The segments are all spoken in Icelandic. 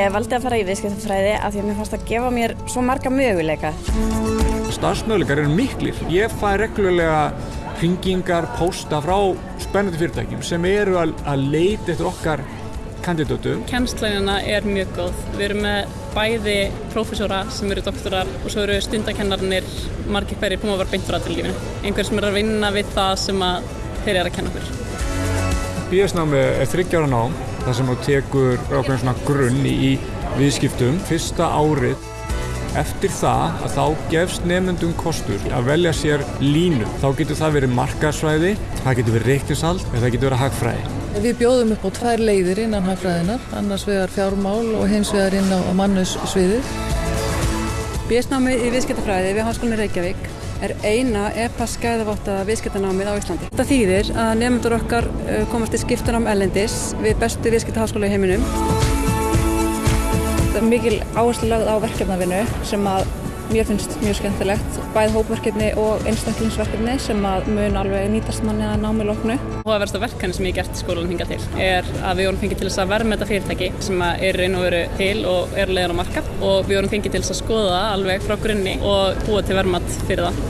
Ég valdi að fara í viðskiptafræði af því að mér fannst að gefa mér svo marga möguleika. Starfsmöguleikar eru miklir. Ég fæ reglulega hringingar, pósta frá spennandi fyrirtækjum sem eru að, að leita eftir okkar kandidatum. Kennslænina er mjög góð. Við erum með bæði prófessóra sem eru doktorar og svo eru stundakennarnir margir hverjir búin að vera beint frá aðtilginu. Einhver sem er að vinna við það sem að þeir eru að kenna okkur. BS-námi er þryggjára nám, það sem þú tekur ákveðin svona grunn í, viðskiptum. Fyrsta árið Eftir það að þá gefst nefnendum kostur að velja sér línu. Þá getur það verið markarsvæði, það getur verið reiknisald eða það getur verið hagfræði. Við bjóðum upp á tvær leiðir innan hagfræðinar, annars vegar fjármál og hins vegar inn á mannusviði. BS-námi í viðskiptafræði við Háskólinni Reykjavík er eina EPA skæðavottaða viðskiptanámið á Íslandi. Þetta þýðir að nefnendur okkar komast í skiptunám ellendis við bestu viðskiptaháskóla í heiminum. Það er mikil áherslu lagð á verkefnavinnu sem að mér finnst mjög skemmtilegt. Bæð hópverkefni og einstaklingsverkefni sem að mun alveg nýtast manni að námi lóknu. Hóðaversta verkefni sem ég hef gert í skólanum hinga til er að við vorum fengið til þess að verðmeta fyrirtæki sem er og veru til og er leiðan á markað og við vorum fengið til þess að skoða það alveg frá grunni og búa til verðmat fyrir það.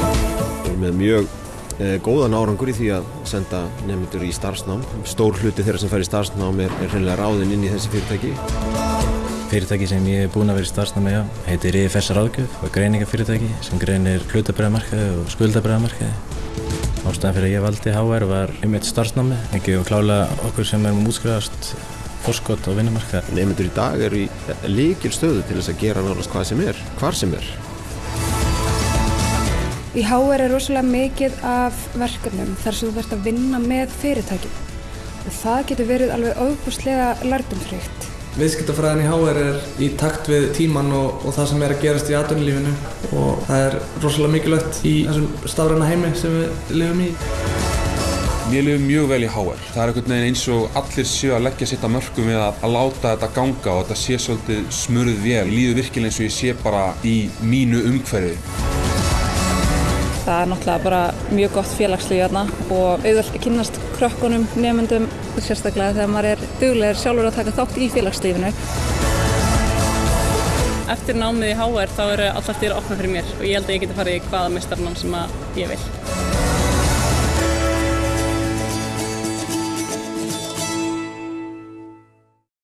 Við erum með mjög eh, góðan árangur í því að senda nefndur í starfsnám. Stór hluti þeirra sem fær í starfsnám er, er hreinlega ráðinn inn í þessi fyrirtæki. Fyrirtæki sem ég hef búin að vera í starfsnámi á heitir IFS Ráðgjöf og greiningafyrirtæki sem greinir hlutabræðamarkaði og skuldabræðamarkaði. Ástæðan fyrir að ég valdi HR var einmitt starfsnámi, ekki og klála okkur sem erum útskrifast fórskott á vinnumarkaði. Nefndur í dag eru í líkil stöðu til þess að gera náttúrulega hvað sem er, hvar sem er. Í HR er rosalega mikið af verkefnum þar sem þú verður að vinna með fyrirtækjum og það getur verið alveg auðvuslega lærdumfríkt. Viðskiptafræðin í HR er í takt við tíman og, og það sem er að gerast í atvinnulífinu og það er rosalega mikilvægt í þessum stafræna heimi sem við lifum í. Mér lifum mjög vel í HR. Það er einhvern veginn eins og allir séu að leggja sitt að mörgum við að, að láta þetta ganga og þetta sé svolítið smurð vel. Líður virkilega eins og ég sé bara í mínu umhverfi. Það er náttúrulega bara mjög gott félagslíf hérna og auðvöld kynast krökkunum, nefnendum, sérstaklega þegar maður er duglegar sjálfur að taka þátt í félagslífinu. Eftir námið í HR þá eru alltaf dyrir opna fyrir mér og ég held að ég geti farið í hvaða mistarnám sem ég vil.